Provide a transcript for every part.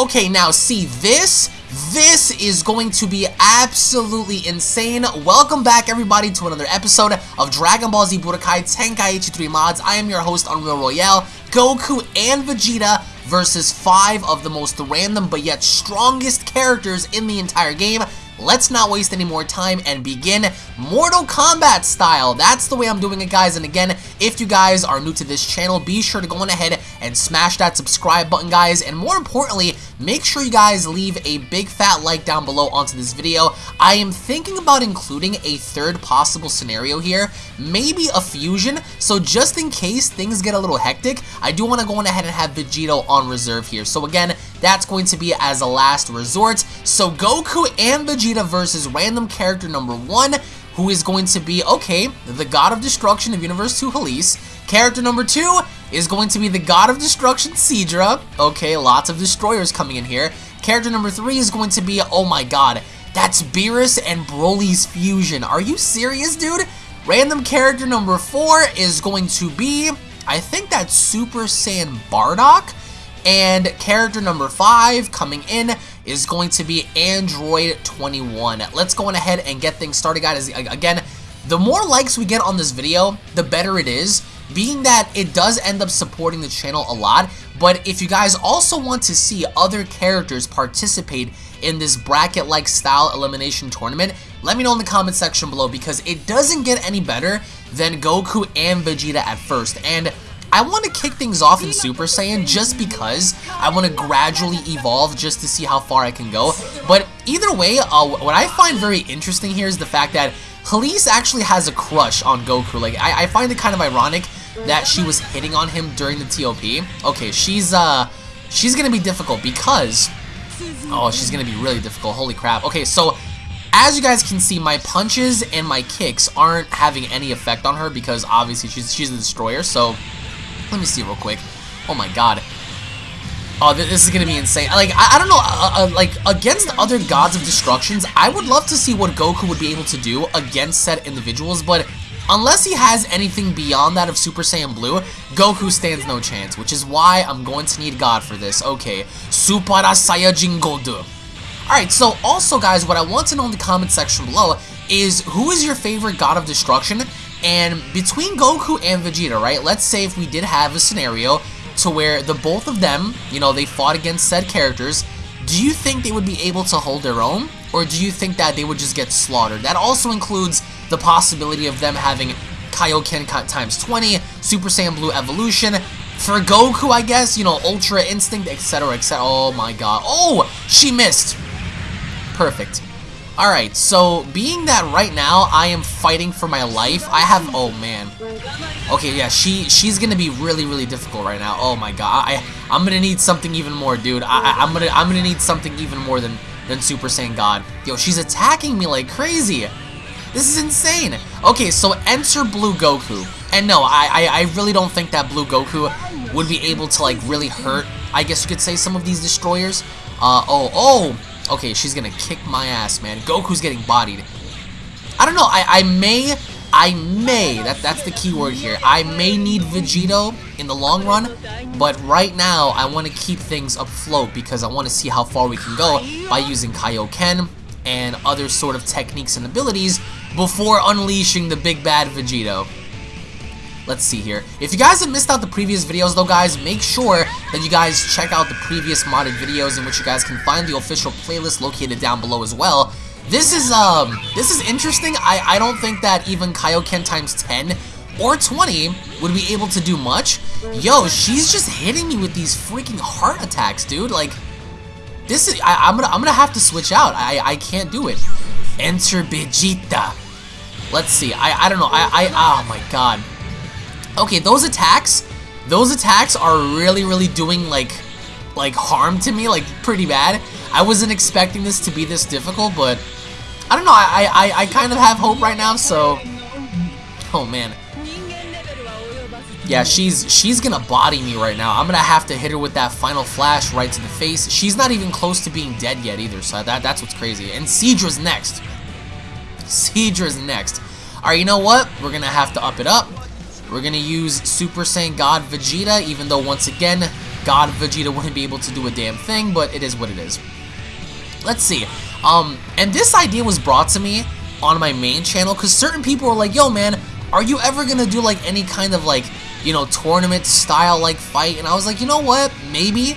Okay, now see this? This is going to be absolutely insane. Welcome back everybody to another episode of Dragon Ball Z Budokai Tenkaichi 3 Mods. I am your host Unreal Royale. Goku and Vegeta versus 5 of the most random but yet strongest characters in the entire game let's not waste any more time and begin Mortal Kombat style. That's the way I'm doing it, guys. And again, if you guys are new to this channel, be sure to go on ahead and smash that subscribe button, guys. And more importantly, make sure you guys leave a big fat like down below onto this video. I am thinking about including a third possible scenario here, maybe a fusion. So just in case things get a little hectic, I do want to go on ahead and have Vegito on reserve here. So again, that's going to be as a last resort. So Goku and Vegeta versus random character number one, who is going to be, okay, the God of Destruction of Universe 2 Halise. Character number two is going to be the God of Destruction Seadra. Okay, lots of destroyers coming in here. Character number three is going to be, oh my god, that's Beerus and Broly's fusion. Are you serious, dude? Random character number four is going to be, I think that's Super Saiyan Bardock. And character number 5 coming in is going to be Android 21. Let's go on ahead and get things started, guys. Again, the more likes we get on this video, the better it is, being that it does end up supporting the channel a lot, but if you guys also want to see other characters participate in this bracket-like style elimination tournament, let me know in the comment section below because it doesn't get any better than Goku and Vegeta at first, and I want to kick things off in Super Saiyan just because I want to gradually evolve just to see how far I can go. But either way, uh, what I find very interesting here is the fact that Halise actually has a crush on Goku. Like, I, I find it kind of ironic that she was hitting on him during the TOP. Okay, she's, uh, she's gonna be difficult because, oh, she's gonna be really difficult. Holy crap. Okay, so as you guys can see, my punches and my kicks aren't having any effect on her because obviously she's, she's a destroyer, so let me see real quick. Oh my god. Oh, this is gonna be insane. Like, I, I don't know, uh, uh, like, against other gods of destructions, I would love to see what Goku would be able to do against said individuals, but unless he has anything beyond that of Super Saiyan Blue, Goku stands no chance, which is why I'm going to need God for this. Okay, Super Saiyajin Goku. Alright, so also, guys, what I want to know in the comment section below is who is your favorite god of destruction and between Goku and Vegeta, right, let's say if we did have a scenario to where the both of them, you know, they fought against said characters, do you think they would be able to hold their own? Or do you think that they would just get slaughtered? That also includes the possibility of them having Kaioken times 20, Super Saiyan Blue Evolution, for Goku, I guess, you know, Ultra Instinct, etc., etc. Oh my god. Oh, she missed. Perfect. Alright, so being that right now I am fighting for my life, I have, oh man. Okay, yeah, she she's gonna be really, really difficult right now. Oh my god, I, I'm gonna need something even more, dude. I, I, am gonna I'm gonna need something even more than, than Super Saiyan God. Yo, she's attacking me like crazy. This is insane. Okay, so enter Blue Goku. And no, I, I, I really don't think that Blue Goku would be able to like really hurt, I guess you could say, some of these destroyers. Uh, oh, oh, Okay, she's gonna kick my ass, man. Goku's getting bodied. I don't know, I, I may, I may, that, that's the key word here. I may need Vegito in the long run, but right now I want to keep things afloat because I want to see how far we can go by using Kaioken and other sort of techniques and abilities before unleashing the big bad Vegito. Let's see here. If you guys have missed out the previous videos though guys, make sure that you guys check out the previous modded videos in which you guys can find the official playlist located down below as well. This is um this is interesting. I, I don't think that even Kaioken times 10 or 20 would be able to do much. Yo, she's just hitting me with these freaking heart attacks, dude. Like this is I, am gonna I'm gonna have to switch out. I I can't do it. Enter Vegeta. Let's see. I I don't know. I I oh my god. Okay, those attacks, those attacks are really, really doing, like, like, harm to me, like, pretty bad. I wasn't expecting this to be this difficult, but I don't know, I, I, I kind of have hope right now, so... Oh, man. Yeah, she's she's gonna body me right now. I'm gonna have to hit her with that final flash right to the face. She's not even close to being dead yet either, so that that's what's crazy. And Seadra's next. Seadra's next. Alright, you know what? We're gonna have to up it up. We're going to use Super Saiyan God Vegeta, even though once again, God Vegeta wouldn't be able to do a damn thing, but it is what it is. Let's see. Um, and this idea was brought to me on my main channel because certain people were like, yo, man, are you ever going to do like any kind of like, you know, tournament style like fight? And I was like, you know what? Maybe.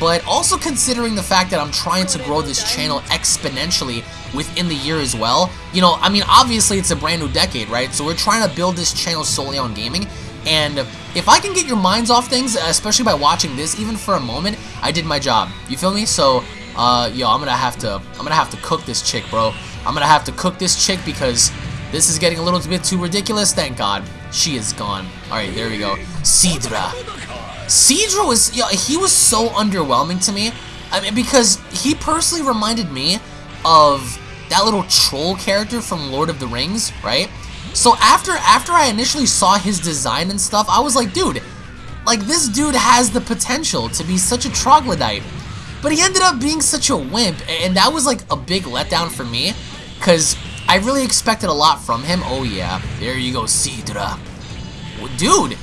But also considering the fact that I'm trying to grow this channel exponentially within the year as well. You know, I mean, obviously it's a brand new decade, right? So we're trying to build this channel solely on gaming. And if I can get your minds off things, especially by watching this, even for a moment, I did my job. You feel me? So, uh, yo, I'm gonna have to, I'm gonna have to cook this chick, bro. I'm gonna have to cook this chick because this is getting a little bit too ridiculous. Thank God, she is gone. All right, there we go. Seadra. Seadra was, yo, he was so underwhelming to me. I mean, because he personally reminded me of that little troll character from Lord of the Rings, right? So after after I initially saw his design and stuff, I was like, dude, like this dude has the potential to be such a troglodyte. But he ended up being such a wimp, and that was like a big letdown for me, because I really expected a lot from him. Oh yeah, there you go, Seadra. Dude.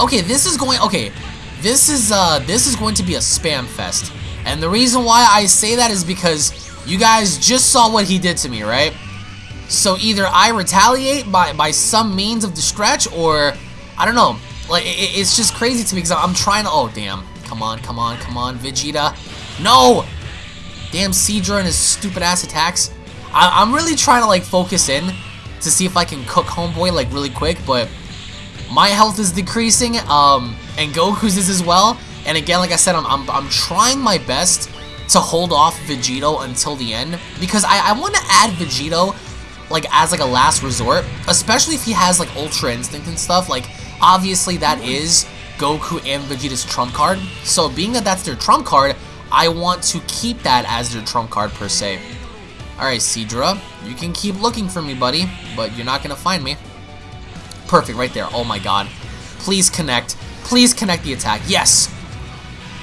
Okay, this is going, okay, this is, uh, this is going to be a spam fest. And the reason why I say that is because you guys just saw what he did to me, right? So either I retaliate by, by some means of the stretch, or, I don't know. Like, it, it's just crazy to me because I'm trying to, oh, damn. Come on, come on, come on, Vegeta. No! Damn Seadra and his stupid ass attacks. I, am really trying to, like, focus in to see if I can cook Homeboy, like, really quick, but my health is decreasing, um, and Goku's is as well. And again, like I said, I'm, I'm, I'm trying my best to hold off Vegito until the end because I, I want to add Vegito like as like a last resort, especially if he has like Ultra Instinct and stuff. Like obviously that is Goku and Vegeta's trump card. So being that that's their trump card, I want to keep that as their trump card per se. Alright, Seadra, you can keep looking for me, buddy, but you're not to find me. Perfect, right there. Oh my god. Please connect. Please connect the attack. Yes!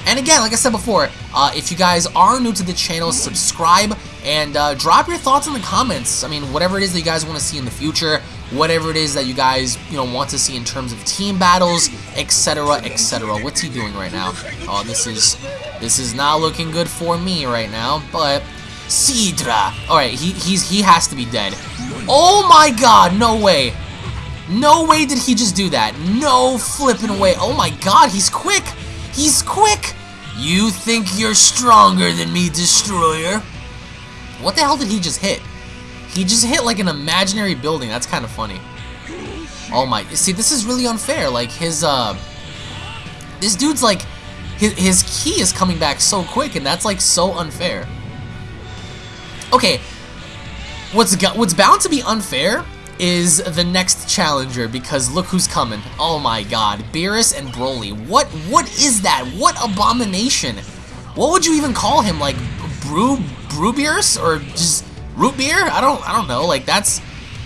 And again, like I said before, uh, if you guys are new to the channel, subscribe and uh, drop your thoughts in the comments. I mean, whatever it is that you guys want to see in the future, whatever it is that you guys, you know, want to see in terms of team battles, etc., etc. What's he doing right now? Oh, this is, this is not looking good for me right now, but Sidra, All right, he he's he has to be dead. Oh my God, no way. No way did he just do that. No flipping way. Oh my God, he's quick. He's quick. You think you're stronger than me, Destroyer? What the hell did he just hit? He just hit like an imaginary building. That's kind of funny. Oh my, see, this is really unfair. Like, his, uh, this dude's like, his, his ki is coming back so quick, and that's like so unfair. Okay, what's, what's bound to be unfair is the next challenger because look who's coming. Oh my god, Beerus and Broly. What what is that? What abomination? What would you even call him? Like brew brew Beerus or just root beer? I don't I don't know. Like that's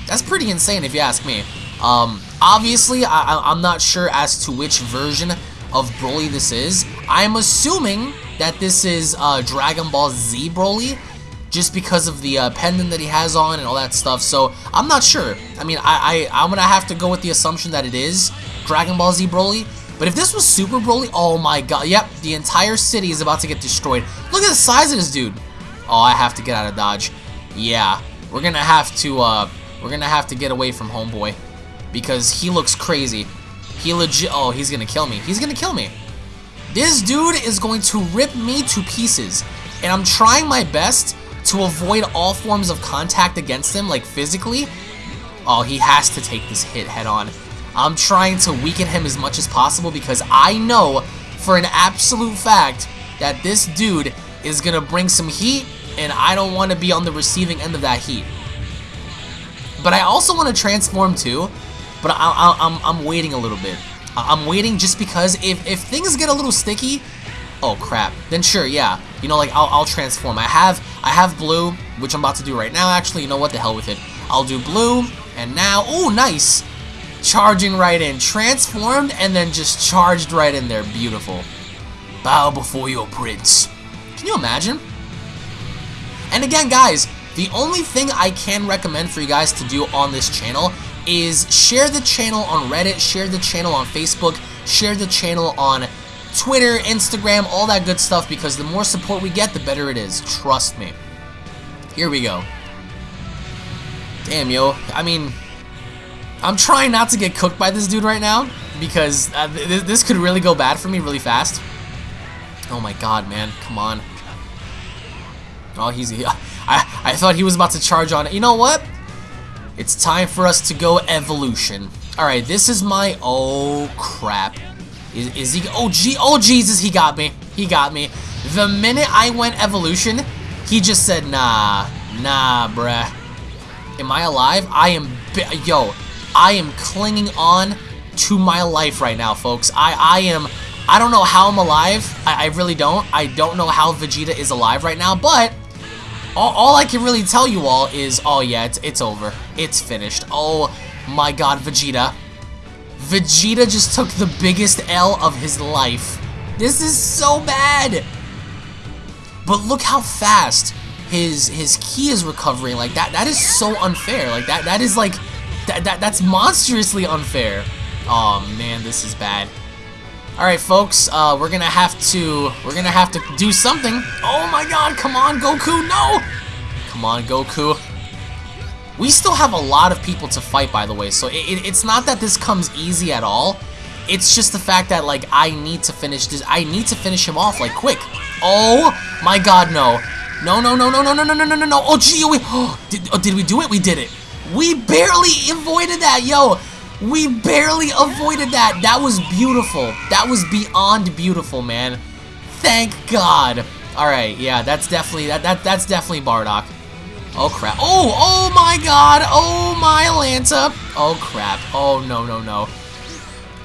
that's pretty insane if you ask me. Um obviously I I'm not sure as to which version of Broly this is. I'm assuming that this is uh, Dragon Ball Z Broly just because of the uh, pendant that he has on and all that stuff. So I'm not sure. I mean, I, I I'm gonna have to go with the assumption that it is Dragon Ball Z Broly. But if this was Super Broly, oh my god, yep, the entire city is about to get destroyed. Look at the size of this dude. Oh, I have to get out of dodge. Yeah, we're gonna have to uh, we're gonna have to get away from Homeboy because he looks crazy. He legit. Oh, he's gonna kill me. He's gonna kill me. This dude is going to rip me to pieces, and I'm trying my best to avoid all forms of contact against him, like physically, oh, he has to take this hit head on. I'm trying to weaken him as much as possible because I know for an absolute fact that this dude is going to bring some heat and I don't want to be on the receiving end of that heat. But I also want to transform too, but I, am I'm, I'm waiting a little bit. I'm waiting just because if, if things get a little sticky, oh crap, then sure, yeah. You know, like, I'll, I'll transform. I have, I have blue, which I'm about to do right now, actually. You know what, the hell with it. I'll do blue, and now, oh, nice. Charging right in. Transformed, and then just charged right in there. Beautiful. Bow before your prince. Can you imagine? And again, guys, the only thing I can recommend for you guys to do on this channel is share the channel on Reddit, share the channel on Facebook, share the channel on Twitter, Instagram, all that good stuff because the more support we get, the better it is. Trust me. Here we go. Damn, yo. I mean, I'm trying not to get cooked by this dude right now because uh, th this could really go bad for me really fast. Oh my god, man. Come on. Oh, he's... I, I thought he was about to charge on it. You know what? It's time for us to go evolution. Alright, this is my... Oh, crap. Is, is he... Oh, gee, oh, Jesus, he got me. He got me. The minute I went evolution, he just said, nah, nah, bruh. Am I alive? I am... Yo, I am clinging on to my life right now, folks. I, I am... I don't know how I'm alive. I, I really don't. I don't know how Vegeta is alive right now, but all, all, I can really tell you all is, oh yeah, it's, it's over. It's finished. Oh my god, Vegeta. Vegeta just took the biggest L of his life. This is so bad. But look how fast his his ki is recovering. Like that that is so unfair. Like that that is like that, that that's monstrously unfair. Oh man, this is bad. Alright folks, uh, we're gonna have to we're gonna have to do something. Oh my god, come on, Goku, no! Come on, Goku. We still have a lot of people to fight, by the way, so it, it, it's not that this comes easy at all. It's just the fact that, like, I need to finish this. I need to finish him off, like, quick. Oh, my God, no. No, no, no, no, no, no, no, no, no, no, no. Oh, gee, oh, we, oh, did, oh, did we do it? We did it. We barely avoided that, yo. We barely avoided that. That was beautiful. That was beyond beautiful, man. Thank God. All right, yeah, that's definitely that that that's definitely Bardock. Oh crap. Oh, oh my God. Oh my Lanta. Oh crap. Oh no no no.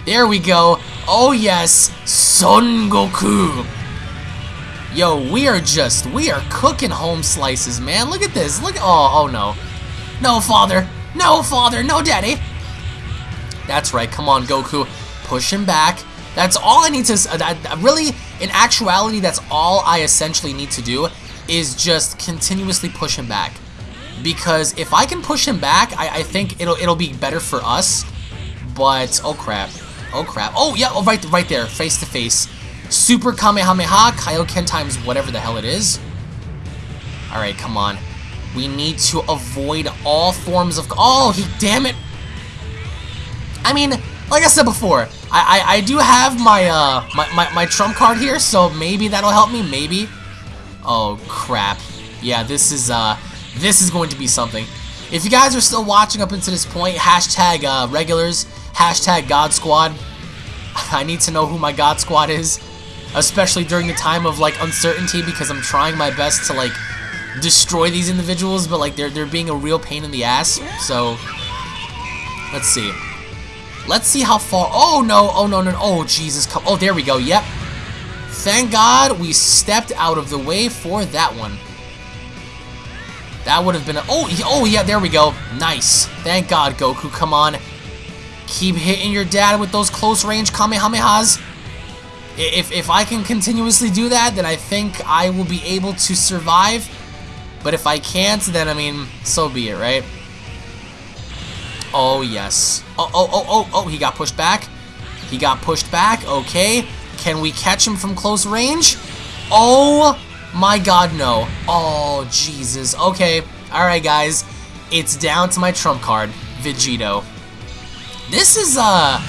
There we go. Oh yes, Son Goku. Yo, we are just we are cooking home slices, man. Look at this. Look. Oh oh no. No father. No father. No daddy. That's right. Come on, Goku. Push him back. That's all I need to... Uh, really, in actuality, that's all I essentially need to do is just continuously push him back. Because if I can push him back, I, I think it'll it'll be better for us. But, oh crap. Oh crap. Oh, yeah, oh, right, right there. Face to face. Super Kamehameha, Kaioken times whatever the hell it is. Alright, come on. We need to avoid all forms of... Oh, he... Damn it. I mean, like I said before, I, I, I do have my, uh, my, my, my trump card here, so maybe that'll help me, maybe. Oh, crap. Yeah, this is, uh, this is going to be something. If you guys are still watching up until this point, hashtag, uh, regulars, hashtag God Squad. I need to know who my God Squad is, especially during the time of, like, uncertainty, because I'm trying my best to, like, destroy these individuals, but, like, they're, they're being a real pain in the ass, so, let's see. Let's see how far. Oh, no. Oh, no, no. Oh, Jesus. Come. Oh, there we go. Yep. Thank God we stepped out of the way for that one. That would have been a... Oh, oh, yeah. There we go. Nice. Thank God, Goku. Come on. Keep hitting your dad with those close-range Kamehamehas. If, if I can continuously do that, then I think I will be able to survive. But if I can't, then, I mean, so be it, right? Oh, yes. Oh, oh, oh, oh, oh, he got pushed back. He got pushed back. Okay. Can we catch him from close range? Oh, my God, no. Oh, Jesus. Okay. All right, guys. It's down to my trump card, Vegito. This is, uh...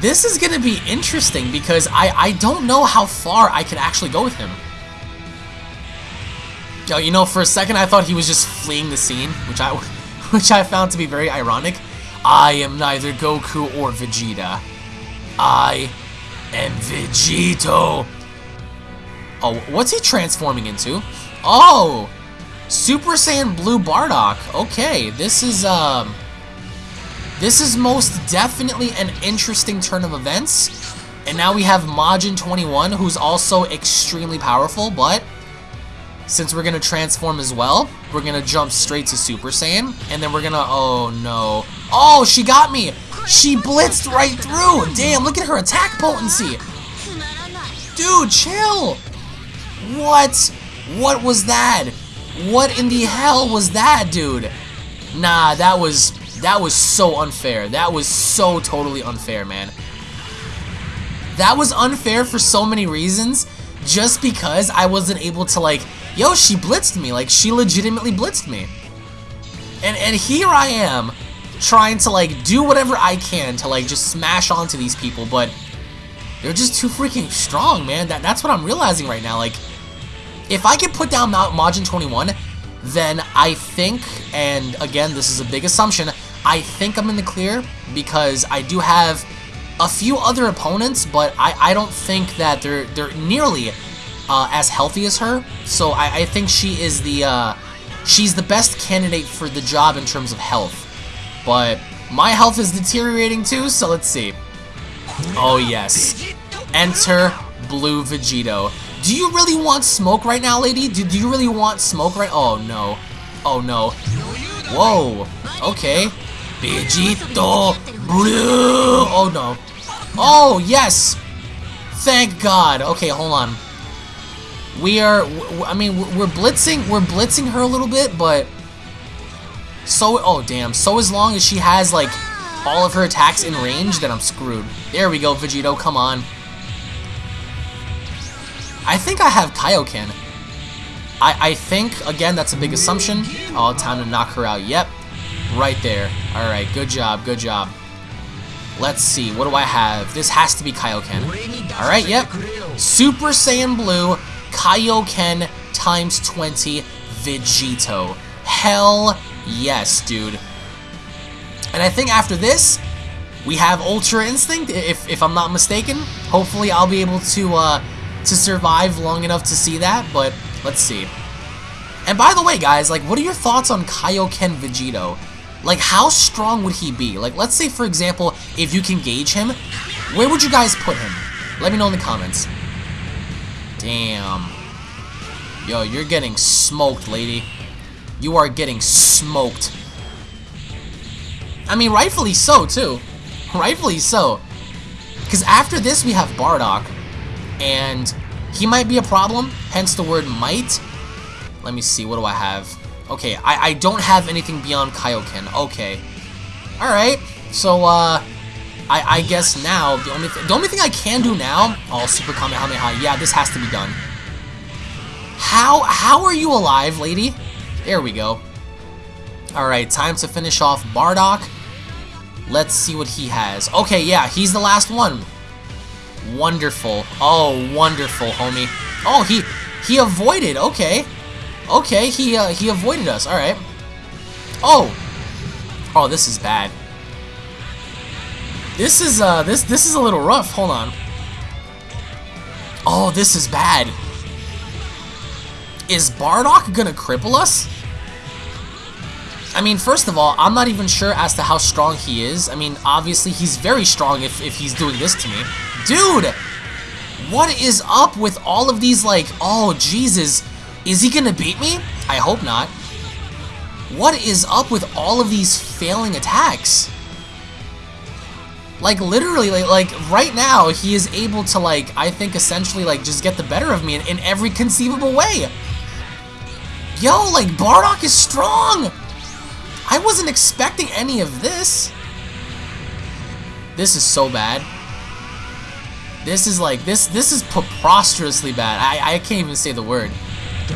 This is to be interesting because I, I don't know how far I can actually go with him. Yo, you know, for a second I thought he was just fleeing the scene, which I which I found to be very ironic. I am neither Goku or Vegeta. I am Vegito. Oh, what's he transforming into? Oh, Super Saiyan Blue Bardock. Okay, this is, um... This is most definitely an interesting turn of events. And now we have Majin 21, who's also extremely powerful, but since we're going to transform as well, we're going to jump straight to Super Saiyan. And then we're going to... Oh, no. Oh, she got me! She blitzed right through! Damn, look at her attack potency! Dude, chill! What? What was that? What in the hell was that, dude? Nah, that was... That was so unfair. That was so totally unfair, man. That was unfair for so many reasons, just because I wasn't able to like, yo, she blitzed me, like she legitimately blitzed me. And, and here I am, trying to like do whatever I can to like just smash onto these people, but they're just too freaking strong, man. That, that's what I'm realizing right now. Like, if I can put down Majin 21, then I think, and again, this is a big assumption, I think I'm in the clear because I do have a few other opponents, but I, I don't think that they're they're nearly uh, as healthy as her. So I, I think she is the uh, she's the best candidate for the job in terms of health. But my health is deteriorating too, so let's see. Oh yes, enter Blue Vegito. Do you really want smoke right now, lady? Do, do you really want smoke right? Oh no, oh no. Whoa. Okay. Vegito Blue. Oh no. Oh yes. Thank God. Okay, hold on. We are. I mean, we're blitzing. We're blitzing her a little bit, but so. Oh damn. So as long as she has like all of her attacks in range, then I'm screwed. There we go, Vegito. Come on. I think I have Kaioken. I, I think, again, that's a big assumption. Oh, time to knock her out. Yep. Right there. Alright, good job, good job. Let's see, what do I have? This has to be Kaioken. Alright, yep. Super Saiyan Blue, Kaioken times 20, Vegito. Hell yes, dude. And I think after this, we have Ultra Instinct, if, if I'm not mistaken. Hopefully I'll be able to, uh, to survive long enough to see that, but let's see. And by the way, guys, like, what are your thoughts on Kaioken Vegito? Like, how strong would he be? Like, let's say, for example, if you can gauge him, where would you guys put him? Let me know in the comments. Damn. Yo, you're getting smoked, lady. You are getting smoked. I mean, rightfully so, too. Rightfully so. Because after this, we have Bardock. And he might be a problem, hence the word might. Let me see, what do I have? Okay, I, I don't have anything beyond Kaioken. Okay. Alright, so, uh, I, I guess now, the only, th the only thing I can do now... Oh, Super Kamehameha. Yeah, this has to be done. How, how are you alive, lady? There we go. Alright, time to finish off Bardock. Let's see what he has. Okay, yeah, he's the last one. Wonderful. Oh, wonderful, homie. Oh, he he avoided. Okay. Okay, he uh, he avoided us. All right. Oh. Oh, this is bad. This is uh this this is a little rough. Hold on. Oh, this is bad. Is Bardock gonna cripple us? I mean, first of all, I'm not even sure as to how strong he is. I mean, obviously, he's very strong if, if he's doing this to me. Dude! What is up with all of these, like, oh, Jesus. Is he gonna beat me? I hope not. What is up with all of these failing attacks? Like, literally, like, like, right now, he is able to, like, I think, essentially, like, just get the better of me in, in every conceivable way. Yo, like, Bardock is strong! I wasn't expecting any of this. This is so bad. This is like, this this is preposterously bad. I, I can't even say the word.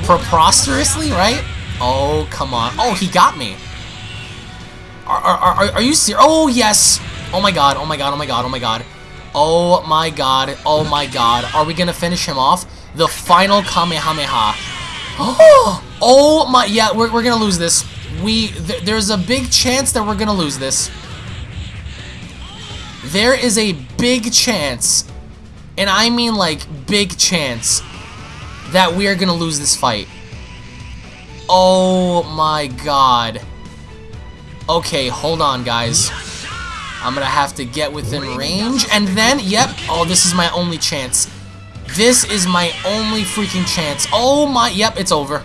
Preposterously, right? Oh, come on. Oh, he got me. Are, are, are, are you serious? Oh, yes. Oh my god, oh my god, oh my god, oh my god. Oh my god, oh my god. Are we gonna finish him off? The final Kamehameha. Oh, oh my, yeah, we're, we're gonna lose this. We, th there's a big chance that we're gonna lose this. There is a big chance and I mean like big chance that we are gonna lose this fight. Oh my god. Okay, hold on guys. I'm gonna have to get within range, and then, yep, oh, this is my only chance. This is my only freaking chance. Oh my, yep, it's over.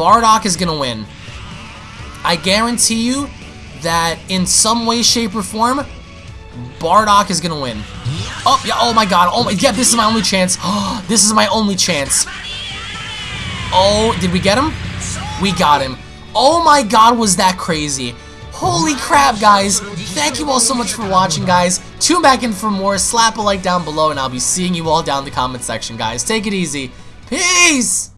Bardock is gonna win. I guarantee you that in some way, shape, or form, Bardock is gonna win. Oh, yeah, oh my god. Oh my, yeah, this is my only chance. Oh, this is my only chance. Oh, did we get him? We got him. Oh my god, was that crazy. Holy crap, guys. Thank you all so much for watching, guys. Tune back in for more. Slap a like down below, and I'll be seeing you all down in the comment section, guys. Take it easy. Peace!